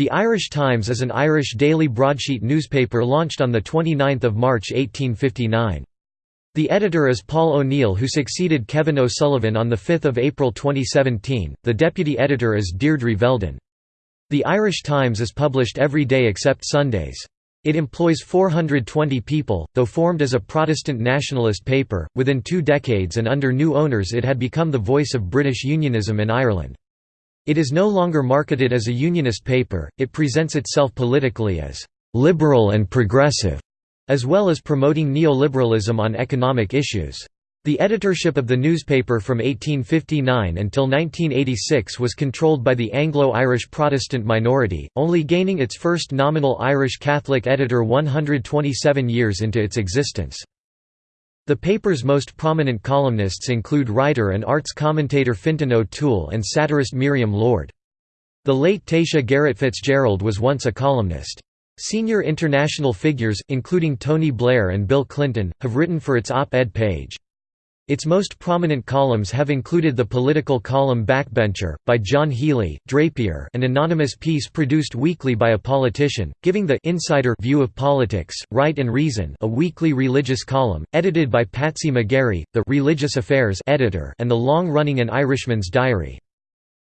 The Irish Times is an Irish daily broadsheet newspaper launched on 29 March 1859. The editor is Paul O'Neill who succeeded Kevin O'Sullivan on 5 April 2017, the deputy editor is Deirdre Veldon. The Irish Times is published every day except Sundays. It employs 420 people, though formed as a Protestant nationalist paper, within two decades and under new owners it had become the voice of British unionism in Ireland. It is no longer marketed as a unionist paper, it presents itself politically as «liberal and progressive», as well as promoting neoliberalism on economic issues. The editorship of the newspaper from 1859 until 1986 was controlled by the Anglo-Irish Protestant minority, only gaining its first nominal Irish Catholic editor 127 years into its existence. The paper's most prominent columnists include writer and arts commentator Fintan O'Toole and satirist Miriam Lord. The late Taoiseach Garret FitzGerald was once a columnist. Senior international figures, including Tony Blair and Bill Clinton, have written for its op-ed page. Its most prominent columns have included the political column Backbencher, by John Healy, Drapier an anonymous piece produced weekly by a politician, giving the «insider» view of politics, Right and Reason a weekly religious column, edited by Patsy McGarry, the «Religious Affairs» editor and the long-running An Irishman's Diary.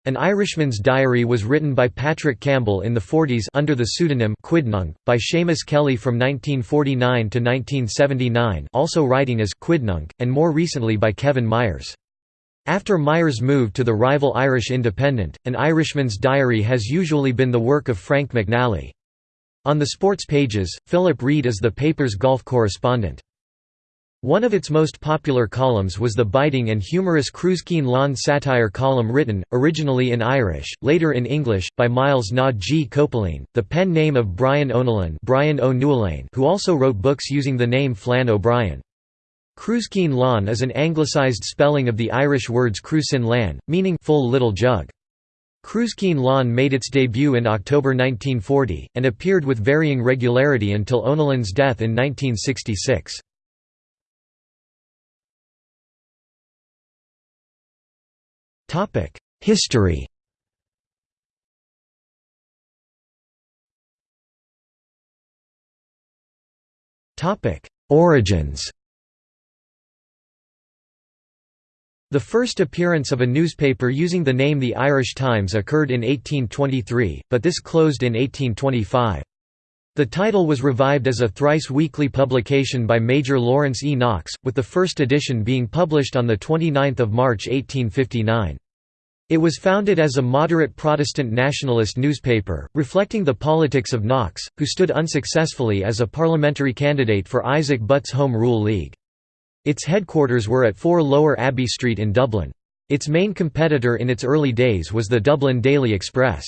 An Irishman's Diary was written by Patrick Campbell in the 40s under the pseudonym Quidnunc, by Seamus Kelly from 1949 to 1979 also writing as Quidnunc, and more recently by Kevin Myers. After Myers moved to the rival Irish Independent, An Irishman's Diary has usually been the work of Frank McNally. On the sports pages, Philip Reid is the paper's golf correspondent. One of its most popular columns was the biting and humorous Cruiskeen Lawn satire column written, originally in Irish, later in English, by Myles na gCopaleen, the pen name of Brian O'Nolan Brian who also wrote books using the name Flann O'Brien. Cruiskeen Lawn is an anglicised spelling of the Irish words Crúiscín Lán, meaning full little jug. Cruiskeen Lawn made its debut in October 1940, and appeared with varying regularity until O'Nolan's death in 1966. History Origins The first appearance of a newspaper using the name The Irish Times occurred in 1823, but this closed in 1825. The title was revived as a thrice-weekly publication by Major Lawrence E. Knox, with the first edition being published on 29 March 1859. It was founded as a moderate Protestant nationalist newspaper, reflecting the politics of Knox, who stood unsuccessfully as a parliamentary candidate for Isaac Butt's Home Rule League. Its headquarters were at 4 Lower Abbey Street in Dublin. Its main competitor in its early days was the Dublin Daily Express.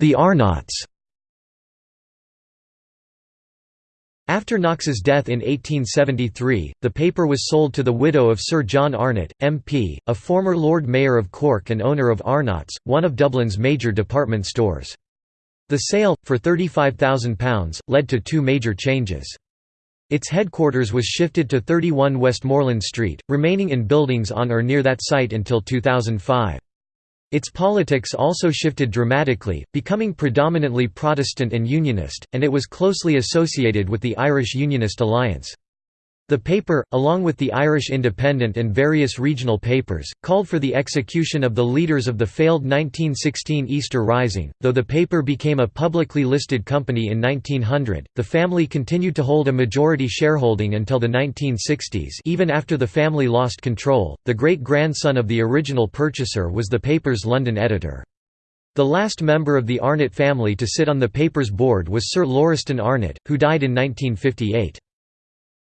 The Arnott's After Knox's death in 1873, the paper was sold to the widow of Sir John Arnott, MP, a former Lord Mayor of Cork and owner of Arnott's, one of Dublin's major department stores. The sale, for £35,000, led to two major changes. Its headquarters was shifted to 31 Westmoreland Street, remaining in buildings on or near that site until 2005. Its politics also shifted dramatically, becoming predominantly Protestant and Unionist, and it was closely associated with the Irish Unionist Alliance. The paper, along with the Irish Independent and various regional papers, called for the execution of the leaders of the failed 1916 Easter Rising. Though the paper became a publicly listed company in 1900, the family continued to hold a majority shareholding until the 1960s. Even after the family lost control, the great grandson of the original purchaser was the paper's London editor. The last member of the Arnott family to sit on the paper's board was Sir Lauriston Arnott, who died in 1958.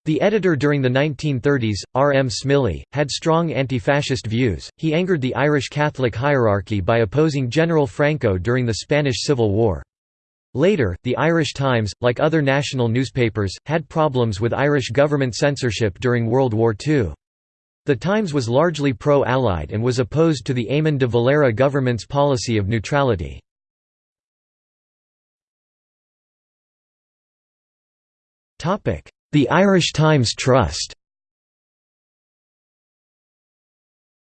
The editor during the 1930s, R. M. Smyllie, had strong anti-fascist views. He angered the Irish Catholic hierarchy by opposing General Franco during the Spanish Civil War. Later, the Irish Times, like other national newspapers, had problems with Irish government censorship during World War II. The Times was largely pro-Allied and was opposed to the Eamon de Valera government's policy of neutrality. Topic: the Irish Times Trust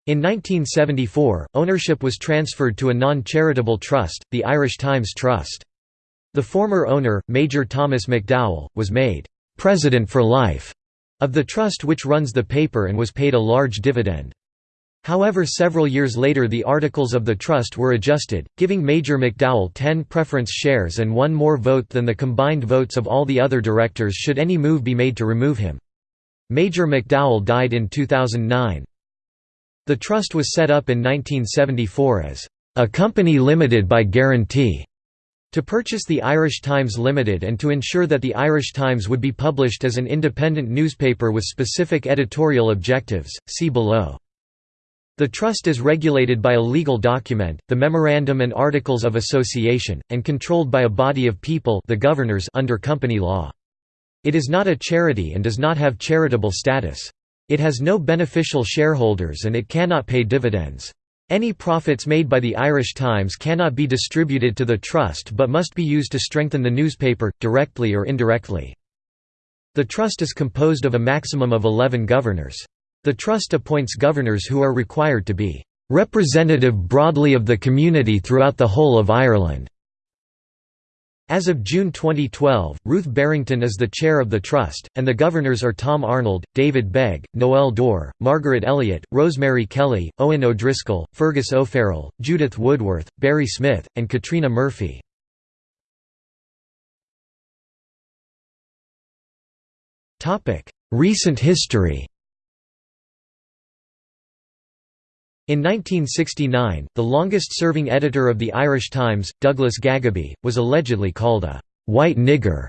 In 1974, ownership was transferred to a non-charitable trust, the Irish Times Trust. The former owner, Major Thomas McDowell, was made «president for life» of the trust which runs the paper and was paid a large dividend. However several years later the articles of the trust were adjusted, giving Major McDowell 10 preference shares and one more vote than the combined votes of all the other directors should any move be made to remove him. Major McDowell died in 2009. The trust was set up in 1974 as a company limited by guarantee to purchase the Irish Times Limited and to ensure that the Irish Times would be published as an independent newspaper with specific editorial objectives, see below. The trust is regulated by a legal document, the Memorandum and Articles of Association, and controlled by a body of people the governors under company law. It is not a charity and does not have charitable status. It has no beneficial shareholders and it cannot pay dividends. Any profits made by the Irish Times cannot be distributed to the trust but must be used to strengthen the newspaper, directly or indirectly. The trust is composed of a maximum of 11 governors. The Trust appoints governors who are required to be "...representative broadly of the community throughout the whole of Ireland." As of June 2012, Ruth Barrington is the chair of the Trust, and the governors are Tom Arnold, David Begg, Noel Dore, Margaret Elliott, Rosemary Kelly, Owen O'Driscoll, Fergus O'Farrell, Judith Woodworth, Barry Smith, and Katrina Murphy. Recent history In 1969, the longest-serving editor of the Irish Times, Douglas Gageby, was allegedly called a «white nigger»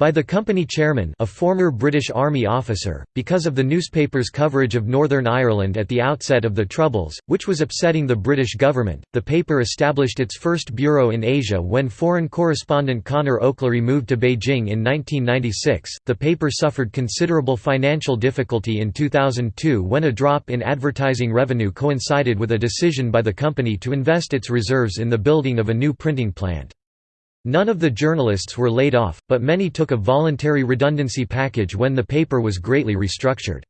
by the company chairman a former British Army officer, because of the newspaper's coverage of Northern Ireland at the outset of the Troubles, which was upsetting the British government. The paper established its first bureau in Asia when foreign correspondent Conor O'Clery moved to Beijing in 1996. The paper suffered considerable financial difficulty in 2002 when a drop in advertising revenue coincided with a decision by the company to invest its reserves in the building of a new printing plant. None of the journalists were laid off, but many took a voluntary redundancy package when the paper was greatly restructured.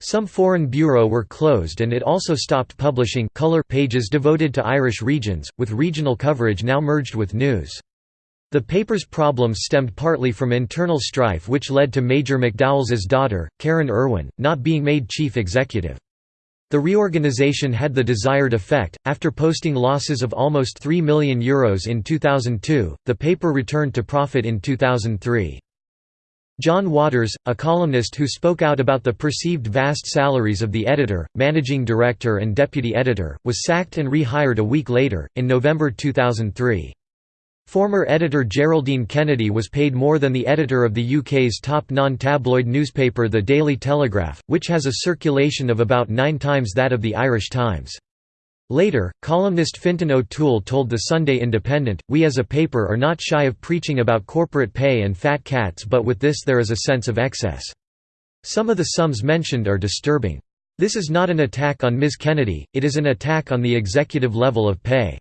Some foreign bureau were closed and it also stopped publishing color pages devoted to Irish regions, with regional coverage now merged with news. The paper's problems stemmed partly from internal strife which led to Major McDowell's daughter, Karen Irwin, not being made chief executive. The reorganization had the desired effect. After posting losses of almost €3 million Euros in 2002, the paper returned to profit in 2003. John Waters, a columnist who spoke out about the perceived vast salaries of the editor, managing director, and deputy editor, was sacked and rehired a week later, in November 2003. Former editor Geraldine Kennedy was paid more than the editor of the UK's top non-tabloid newspaper The Daily Telegraph, which has a circulation of about nine times that of the Irish Times. Later, columnist Fintan O'Toole told the Sunday Independent, We as a paper are not shy of preaching about corporate pay and fat cats but with this there is a sense of excess. Some of the sums mentioned are disturbing. This is not an attack on Ms. Kennedy, it is an attack on the executive level of pay.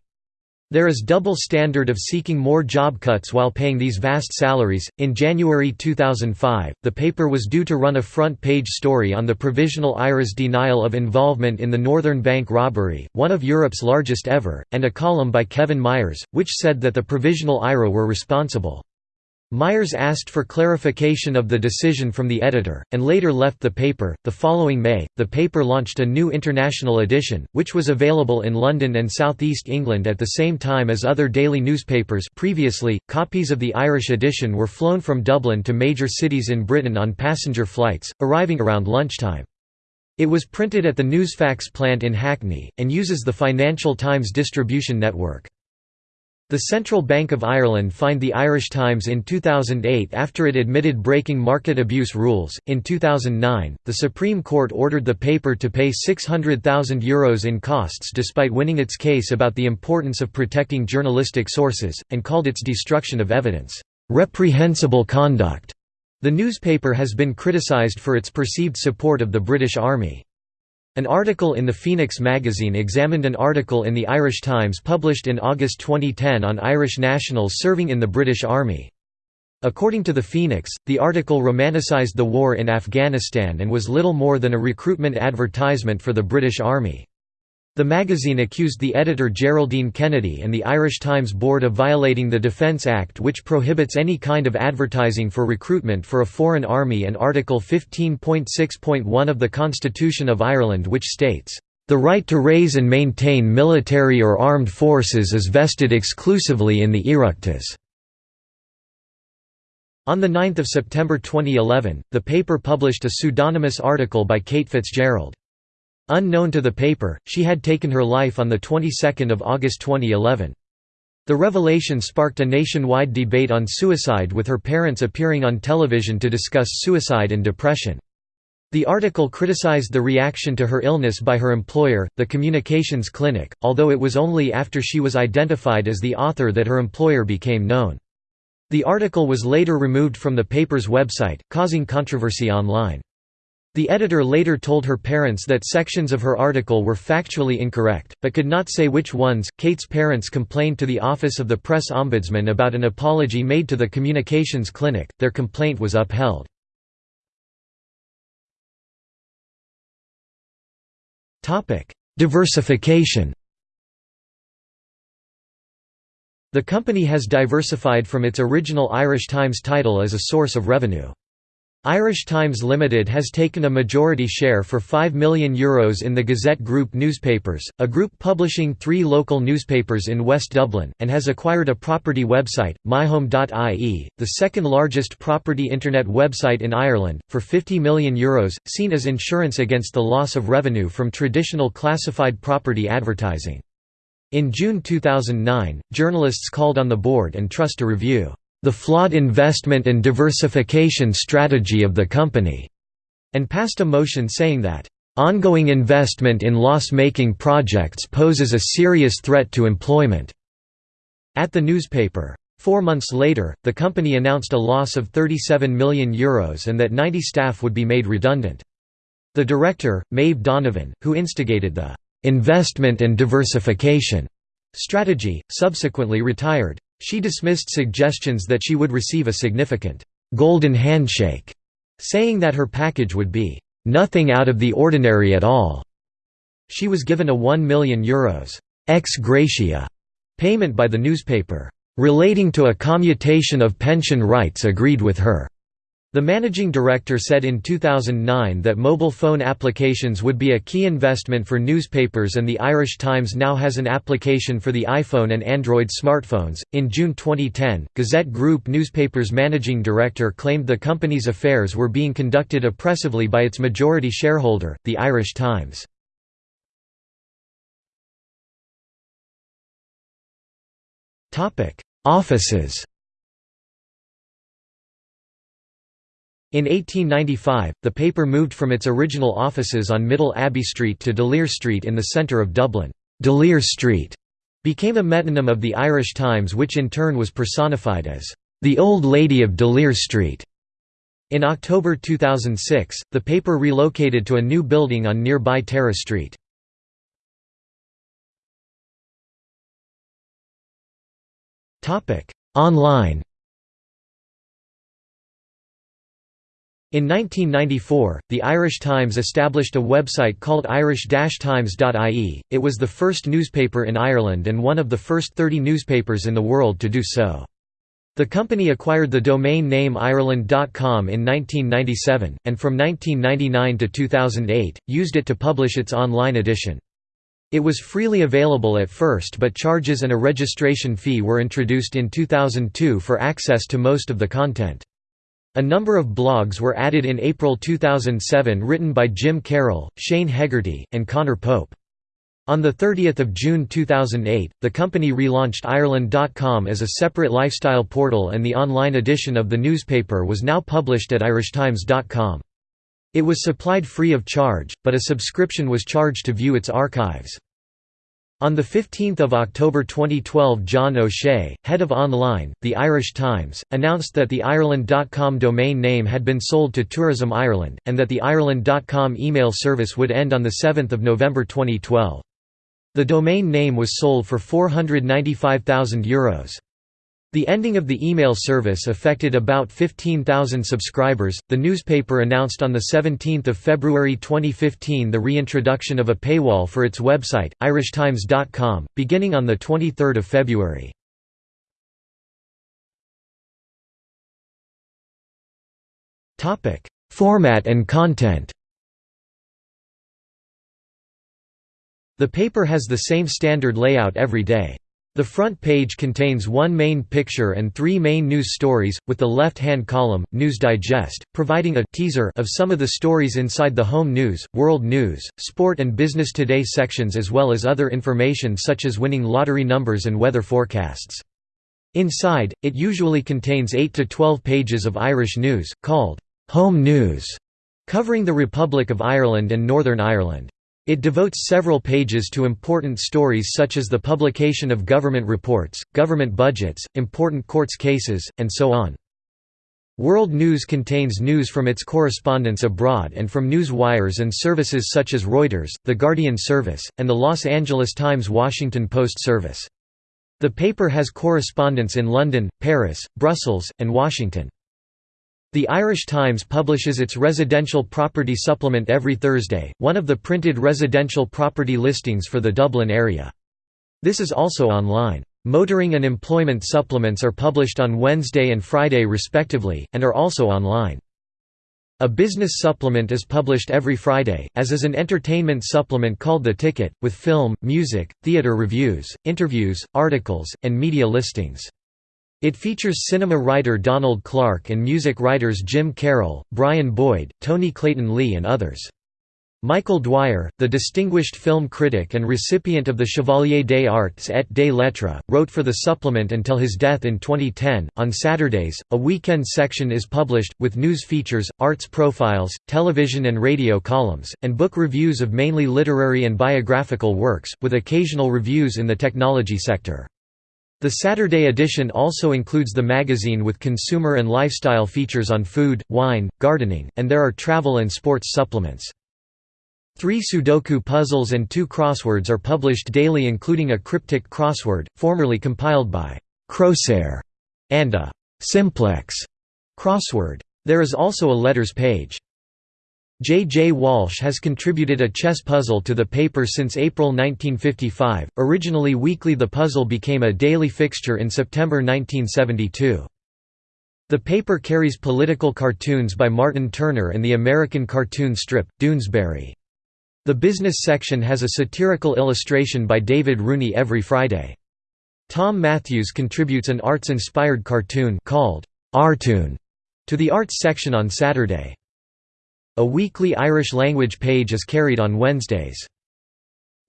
There is double standard of seeking more job cuts while paying these vast salaries. In January 2005, the paper was due to run a front page story on the Provisional IRA's denial of involvement in the Northern Bank robbery, one of Europe's largest ever, and a column by Kevin Myers, which said that the Provisional IRA were responsible. Myers asked for clarification of the decision from the editor, and later left the paper. The following May, the paper launched a new international edition, which was available in London and southeast England at the same time as other daily newspapers. Previously, copies of the Irish edition were flown from Dublin to major cities in Britain on passenger flights, arriving around lunchtime. It was printed at the Newsfax plant in Hackney, and uses the Financial Times distribution network. The Central Bank of Ireland fined the Irish Times in 2008 after it admitted breaking market abuse rules. In 2009, the Supreme Court ordered the paper to pay €600,000 Euros in costs despite winning its case about the importance of protecting journalistic sources, and called its destruction of evidence, reprehensible conduct. The newspaper has been criticised for its perceived support of the British Army. An article in the Phoenix magazine examined an article in the Irish Times published in August 2010 on Irish nationals serving in the British Army. According to the Phoenix, the article romanticized the war in Afghanistan and was little more than a recruitment advertisement for the British Army. The magazine accused the editor Geraldine Kennedy and the Irish Times board of violating the Defence Act which prohibits any kind of advertising for recruitment for a foreign army and Article 15.6.1 of the Constitution of Ireland which states, "...the right to raise and maintain military or armed forces is vested exclusively in the Oireachtas." On 9 September 2011, the paper published a pseudonymous article by Kate Fitzgerald. Unknown to the paper, she had taken her life on the 22nd of August 2011. The revelation sparked a nationwide debate on suicide with her parents appearing on television to discuss suicide and depression. The article criticized the reaction to her illness by her employer, the Communications Clinic, although it was only after she was identified as the author that her employer became known. The article was later removed from the paper's website, causing controversy online. The editor later told her parents that sections of her article were factually incorrect, but could not say which ones. Kate's parents complained to the Office of the Press Ombudsman about an apology made to the Communications Clinic. Their complaint was upheld. Diversification. The company has diversified from its original Irish Times title as a source of revenue. Irish Times Limited has taken a majority share for €5 million Euros in the Gazette Group newspapers, a group publishing three local newspapers in West Dublin, and has acquired a property website, myhome.ie, the second largest property internet website in Ireland, for €50 million, Euros, seen as insurance against the loss of revenue from traditional classified property advertising. In June 2009, journalists called on the board and trust to review the flawed investment and diversification strategy of the company, and passed a motion saying that, ongoing investment in loss-making projects poses a serious threat to employment. At the newspaper. Four months later, the company announced a loss of €37 million Euros and that 90 staff would be made redundant. The director, Maeve Donovan, who instigated the «investment and diversification» strategy, subsequently retired. She dismissed suggestions that she would receive a significant «golden handshake», saying that her package would be «nothing out of the ordinary at all». She was given a €1 million Euros ex gratia payment by the newspaper, relating to a commutation of pension rights agreed with her. The managing director said in 2009 that mobile phone applications would be a key investment for newspapers, and the Irish Times now has an application for the iPhone and Android smartphones. In June 2010, Gazette Group newspapers managing director claimed the company's affairs were being conducted oppressively by its majority shareholder, the Irish Times. Offices In 1895, the paper moved from its original offices on Middle Abbey Street to D'Olier Street in the centre of Dublin. D'Olier Street became a metonym of the Irish Times which in turn was personified as the Old Lady of D'Olier Street. In October 2006, the paper relocated to a new building on nearby Tara Street. Online In 1994, the Irish Times established a website called irish-times.ie. It was the first newspaper in Ireland and one of the first 30 newspapers in the world to do so. The company acquired the domain name Ireland.com in 1997, and from 1999 to 2008, used it to publish its online edition. It was freely available at first but charges and a registration fee were introduced in 2002 for access to most of the content. A number of blogs were added in April 2007 written by Jim Carroll, Shane Hegarty, and Conor Pope. On 30 June 2008, the company relaunched Ireland.com as a separate lifestyle portal and the online edition of the newspaper was now published at irishtimes.com. It was supplied free of charge, but a subscription was charged to view its archives. On 15 October 2012 John O'Shea, head of Online, The Irish Times, announced that the Ireland.com domain name had been sold to Tourism Ireland, and that the Ireland.com email service would end on 7 November 2012. The domain name was sold for €495,000. The ending of the email service affected about 15,000 subscribers. The newspaper announced on the 17th of February 2015 the reintroduction of a paywall for its website, irishtimes.com, beginning on the 23rd of February. Topic: Format and content. The paper has the same standard layout every day. The front page contains one main picture and three main news stories, with the left-hand column, News Digest, providing a teaser of some of the stories inside the home news, world news, sport and business today sections as well as other information such as winning lottery numbers and weather forecasts. Inside, it usually contains 8 to 12 pages of Irish news, called «home news», covering the Republic of Ireland and Northern Ireland. It devotes several pages to important stories such as the publication of government reports, government budgets, important courts cases, and so on. World News contains news from its correspondents abroad and from news wires and services such as Reuters, The Guardian Service, and the Los Angeles Times Washington Post Service. The paper has correspondents in London, Paris, Brussels, and Washington. The Irish Times publishes its residential property supplement every Thursday, one of the printed residential property listings for the Dublin area. This is also online. Motoring and employment supplements are published on Wednesday and Friday respectively, and are also online. A business supplement is published every Friday, as is an entertainment supplement called The Ticket, with film, music, theatre reviews, interviews, articles, and media listings. It features cinema writer Donald Clarke and music writers Jim Carroll, Brian Boyd, Tony Clayton-Lea and others. Michael Dwyer, the distinguished film critic and recipient of the Chevalier des Arts et des Lettres, wrote for the supplement until his death in 2010. On Saturdays, a weekend section is published, with news features, arts profiles, television and radio columns, and book reviews of mainly literary and biographical works, with occasional reviews in the technology sector. The Saturday edition also includes the magazine with consumer and lifestyle features on food, wine, gardening, and there are travel and sports supplements. Three Sudoku puzzles and two crosswords are published daily including a cryptic crossword, formerly compiled by Crosaire, and a simplex crossword. There is also a letters page. J. J. Walsh has contributed a chess puzzle to the paper since April 1955. Originally weekly, the puzzle became a daily fixture in September 1972. The paper carries political cartoons by Martin Turner and the American cartoon strip, Doonesbury. The business section has a satirical illustration by David Rooney every Friday. Tom Matthews contributes an arts-inspired cartoon called Artoon to the arts section on Saturday. A weekly Irish language page is carried on Wednesdays.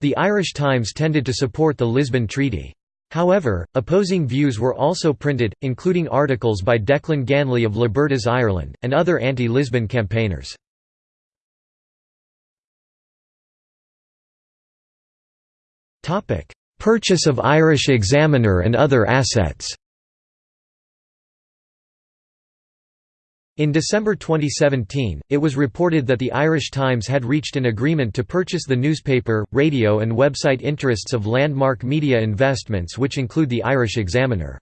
The Irish Times tended to support the Lisbon Treaty. However, opposing views were also printed, including articles by Declan Ganley of Libertas Ireland, and other anti-Lisbon campaigners. Purchase of Irish Examiner and other assets In December 2017, it was reported that the Irish Times had reached an agreement to purchase the newspaper, radio and website interests of Landmark Media Investments which include the Irish Examiner.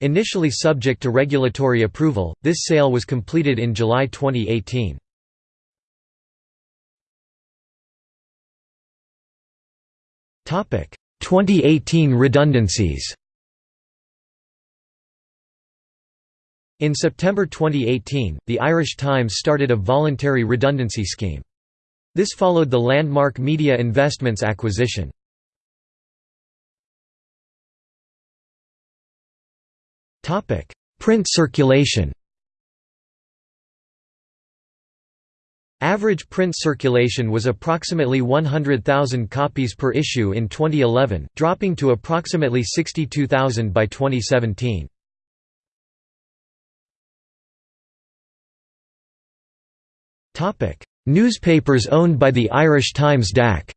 Initially subject to regulatory approval, this sale was completed in July 2018. Topic: 2018 redundancies. In September 2018, the Irish Times started a voluntary redundancy scheme. This followed the Landmark Media Investments acquisition. Print circulation Average print circulation was approximately 100,000 copies per issue in 2011, dropping to approximately 62,000 by 2017. Newspapers owned by the Irish Times DAC.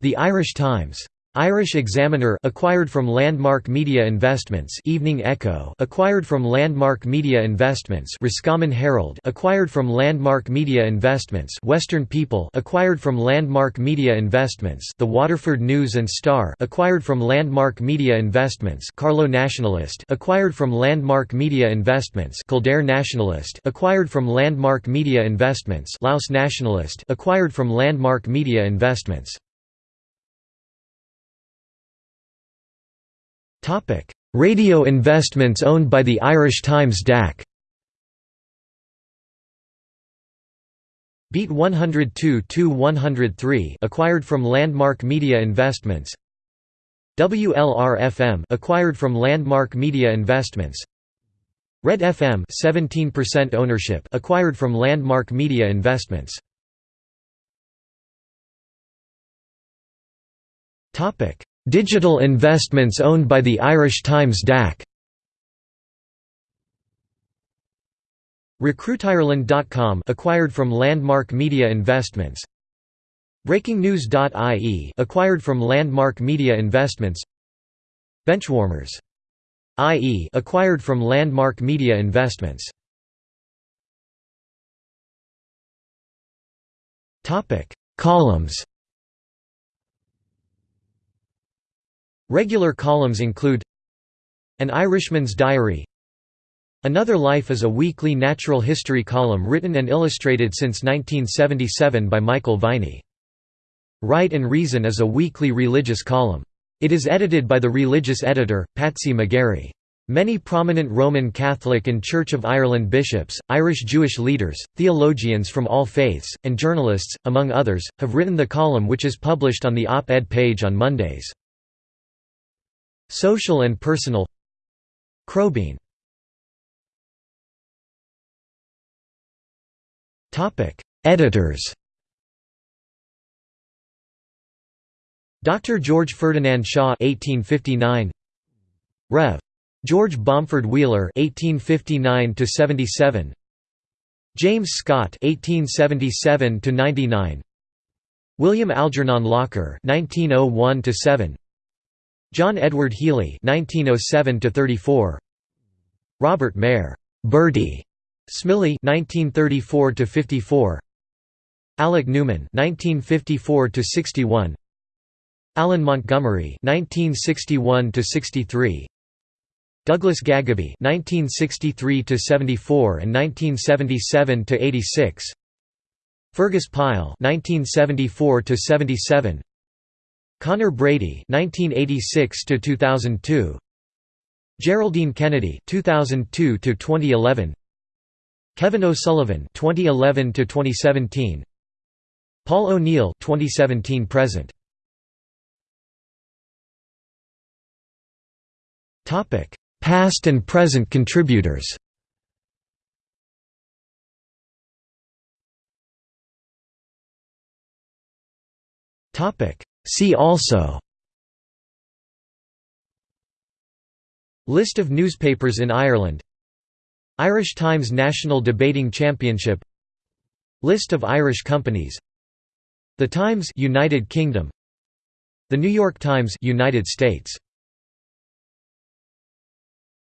The Irish Times Irish Examiner acquired from Landmark Media Investments Evening Echo acquired from Landmark Media Investments Roscommon Herald acquired from Landmark Media Investments Western People acquired from Landmark Media Investments The Waterford News and Star acquired from Landmark Media Investments Carlow Nationalist acquired from Landmark Media Investments Kildare Nationalist acquired from Landmark Media Investments Louth Nationalist acquired from Landmark Media Investments Radio investments owned by the Irish Times DAC Beat 102-103 acquired from Landmark Media Investments. WLR-FM acquired from Landmark Media Investments. Red FM 17% ownership acquired from Landmark Media Investments. Topic Digital investments owned by the Irish Times DAC RecruitIreland.com acquired from Landmark Media Investments. BreakingNews.ie acquired from Landmark Media Investments. Benchwarmers. IE acquired from Landmark Media Investments. Topic. Columns Regular columns include An Irishman's Diary Another Life is a weekly natural history column written and illustrated since 1977 by Michael Viney. Right and Reason is a weekly religious column. It is edited by the religious editor, Patsy McGarry. Many prominent Roman Catholic and Church of Ireland bishops, Irish Jewish leaders, theologians from all faiths, and journalists, among others, have written the column which is published on the op-ed page on Mondays. Social and personal. Crowbean. Editors. Dr. George Ferdinand Shaw 1859 Rev. George Bomford Wheeler 1859 to 77 James Scott 1877 to 99 William Algernon Locker 1901 to 7 John Edward Healy (1907–34), Robert Maire (Bertie) Smyllie (1934–54), Alec Newman (1954–61), Alan Montgomery (1961–63), Douglas Gageby (1963–74 and 1977–86), Fergus Pyle (1974–77). Conor Brady 1986 to 2002 Geraldine Kennedy 2002 to 2011 Kevin O'Sullivan 2011 to 2017 Paul O'Neill (2017–present). Topic: Past and present contributors. Topic: See also List of newspapers in Ireland Irish Times National Debating Championship List of Irish companies The Times United Kingdom The New York Times United States